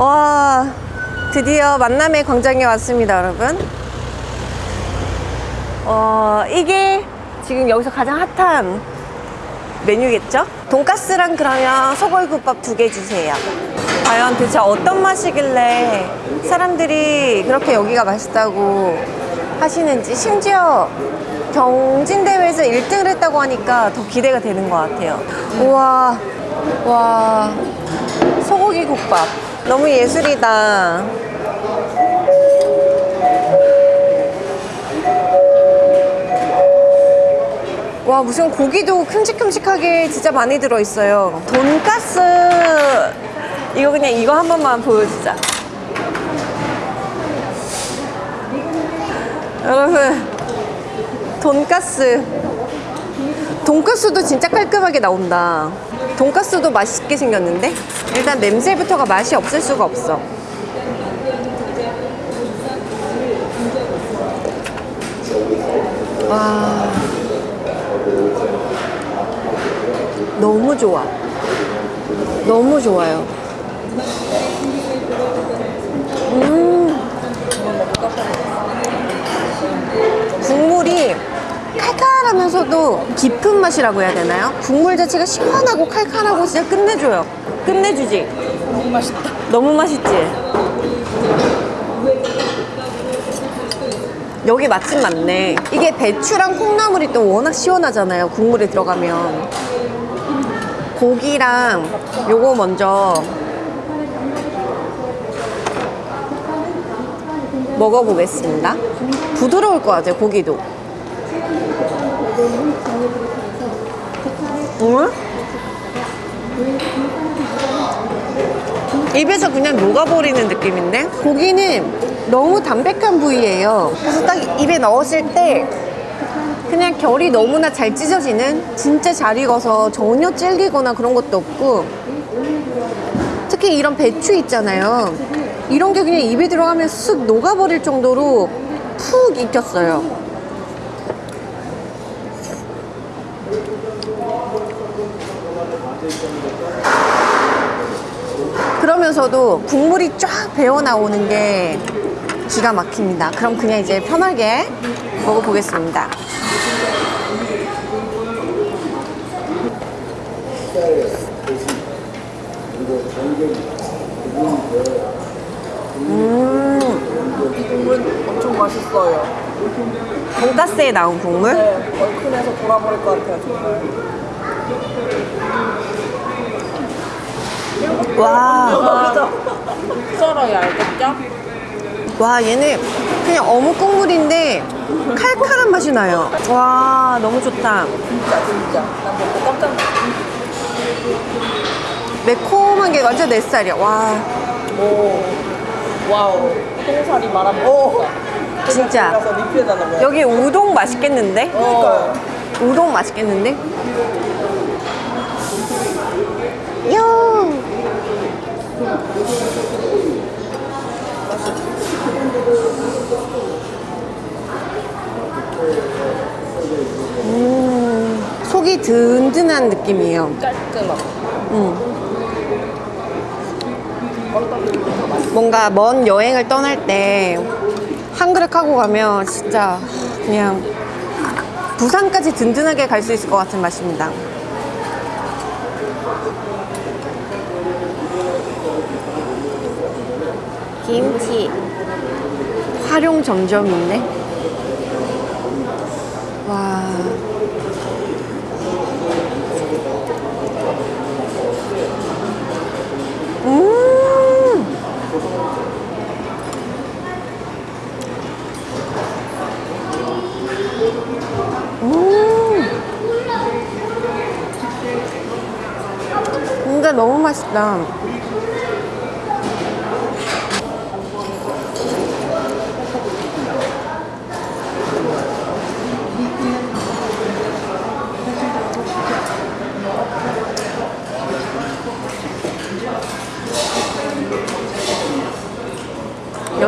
와 드디어 만남의 광장에 왔습니다 여러분. 어 이게 지금 여기서 가장 핫한 메뉴겠죠? 돈가스랑 그러면 소골국밥 두 개 주세요. 과연 대체 어떤 맛이길래 사람들이 그렇게 여기가 맛있다고 하시는지 심지어 경진대회에서 1등을 했다고 하니까 더 기대가 되는 것 같아요. 우와 와 소고기 국밥 너무 예술이다. 와 무슨 고기도 큼직큼직하게 진짜 많이 들어있어요. 돈가스! 이거 그냥 이거 한 번만 보여주자. 여러분 돈가스. 돈가스도 진짜 깔끔하게 나온다 돈가스도 맛있게 생겼는데 일단 냄새부터가 맛이 없을 수가 없어. 와. 너무 좋아. 너무 좋아요. 음. 국물이 칼칼하면서도 깊은 맛이라고 해야 되나요? 국물 자체가 시원하고 칼칼하고 진짜 끝내줘요. 끝내주지? 너무 맛있다. 너무 맛있지? 여기 맛집 맞네. 이게 배추랑 콩나물이 또 워낙 시원하잖아요. 국물에 들어가면. 고기랑 요거 먼저 먹어보겠습니다. 부드러울 것 같아요, 고기도. 응? 입에서 그냥 녹아버리는 느낌인데? 고기는 너무 담백한 부위예요. 그래서 딱 입에 넣었을 때 그냥 결이 너무나 잘 찢어지는 진짜 잘 익어서 전혀 질기거나 그런 것도 없고. 특히 이런 배추 있잖아요. 이런 게 그냥 입에 들어가면 쑥 녹아버릴 정도로 푹 익혔어요 그러면서도 국물이 쫙 배어 나오는 게 기가 막힙니다. 그럼 그냥 이제 편하게 먹어보겠습니다. 음, 이 국물 엄청 맛있어요. 돈가스에 나온 국물? 네, 얼큰해서 돌아버릴 것 같아요, 정말. 와? 썰어야 알겠죠? 와 얘는 그냥 어묵 국물인데 칼칼한 맛이 나요. 와, 너무 좋다. 진짜, 진짜. 난 먹고 깜짝 놀랐어. 매콤한 게 완전 내 스타일이야. 와, 오, 와우. 똥살이 말아먹었다. 진짜. 여기 우동 맛있겠는데? 어. 우동 맛있겠는데? 요! 음, 속이 든든한 느낌이에요. 깔끔하고. 음. 뭔가 먼 여행을 떠날 때 한 그릇 하고 가면 진짜 그냥 부산까지 든든하게 갈 수 있을 것 같은 맛입니다. 김치 활용 점점 있네. 와. 음. 음. 진짜 너무 맛있다.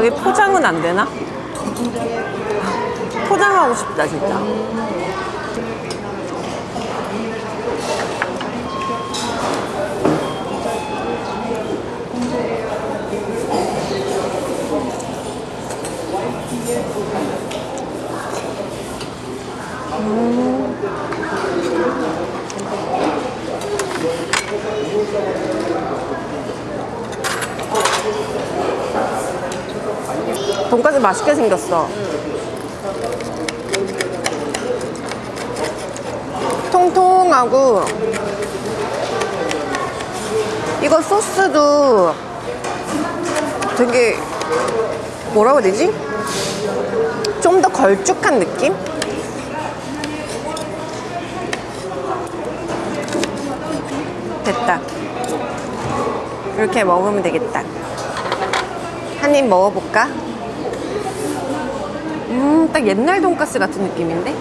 여기 포장은 안 되나? 포장하고 싶다 진짜 돈까스 맛있게 생겼어. 통통하고 이거 소스도 되게 뭐라고 해야 되지? 좀 더 걸쭉한 느낌? 됐다. 이렇게 먹으면 되겠다. 한 입 먹어볼까? 음, 딱 옛날 돈가스 같은 느낌인데?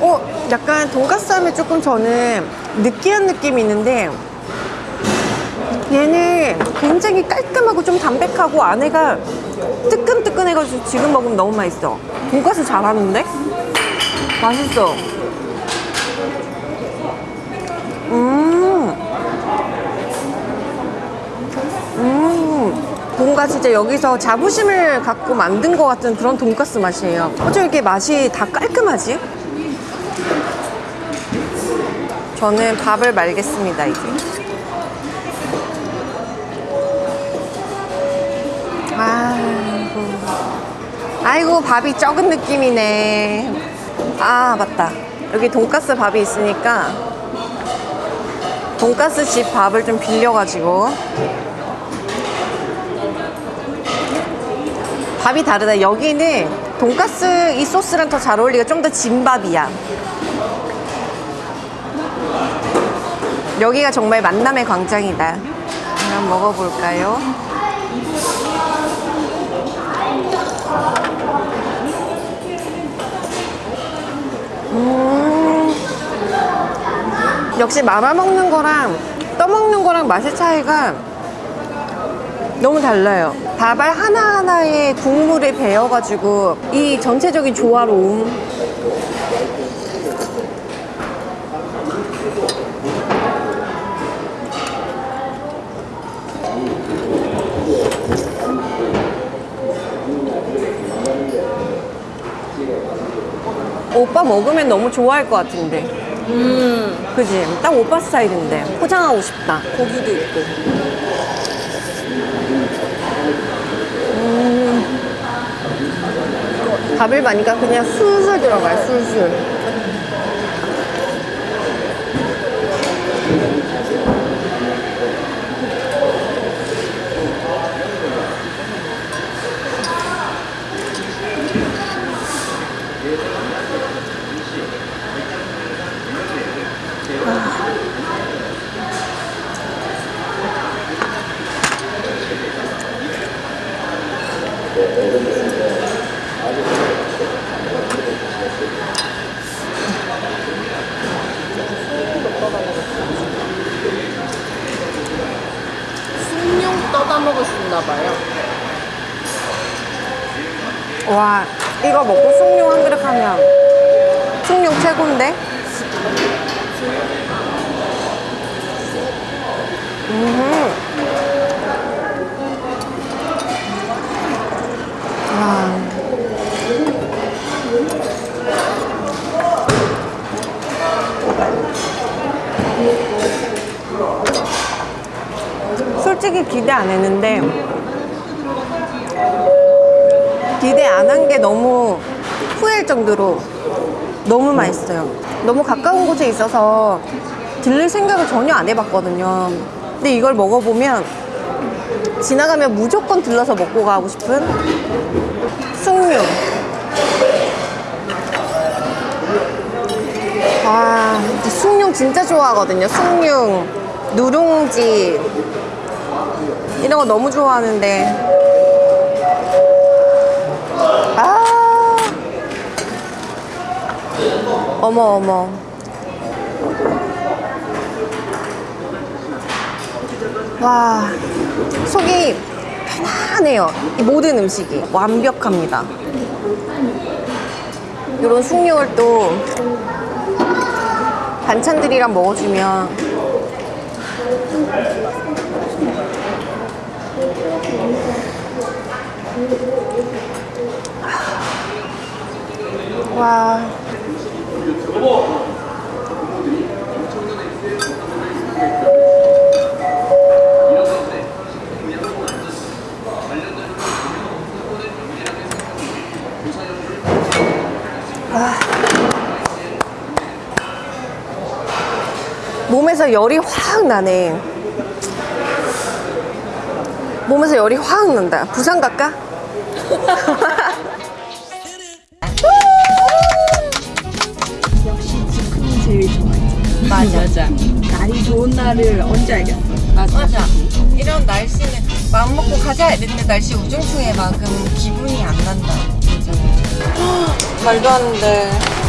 어, 약간 돈가스 하면 조금 저는 느끼한 느낌이 있는데 얘는 굉장히 깔끔하고 좀 담백하고 안에가 뜨끈뜨끈해가지고 지금 먹으면 너무 맛있어. 돈가스 잘하는데? 맛있어. 음. 음. 뭔가 진짜 여기서 자부심을 갖고 만든 것 같은 그런 돈가스 맛이에요. 어쩜 이렇게 맛이 다 깔끔하지? 저는 밥을 말겠습니다, 이제. 아이고. 아이고, 밥이 적은 느낌이네. 아, 맞다. 여기 돈가스 밥이 있으니까 돈가스 집 밥을 좀 빌려가지고 밥이 다르다. 여기는 돈가스 이 소스랑 더 잘 어울리가 좀더 진밥이야. 여기가 정말 만남의 광장이다. 한번 먹어볼까요? 역시 말아 먹는 거랑 떠먹는 거랑 맛의 차이가 너무 달라요. 밥알 하나하나에 국물에 배어가지고 이 전체적인 조화로움. 오빠 먹으면 너무 좋아할 것 같은데. 음, 그지? 딱 오빠 스타일인데. 포장하고 싶다. 고기도 있고. 밥을 많이가 그냥 술술 들어가요, 술술. 와, 이거 먹고 숭늉 한 그릇 하면 숭늉 최고인데? 음. 와. 솔직히 기대 안 했는데 기대 안 한 게 너무 후회할 정도로 너무 맛있어요. 너무 가까운 곳에 있어서 들릴 생각을 전혀 안 해봤거든요. 근데 이걸 먹어보면 지나가면 무조건 들러서 먹고 가고 싶은 숭늉. 아, 숭늉 진짜 좋아하거든요. 숭늉, 누룽지 이런 거 너무 좋아하는데 어머 어머. 와 속이 편안해요. 이 모든 음식이 완벽합니다. 이런 숭늉을 또 반찬들이랑 먹어주면 와. 몸에서 열이 확 나네. 몸에서 열이 확 난다. 부산 갈까? 제일 좋아해. 맞아. 맞아. 날이 좋은 날을 언제 알겠어? 맞아. 이런 날씨는 마음 먹고 가자 이랬는데 날씨 우중충해 만큼 기분이 안 난다. 진짜. 말도 안 돼.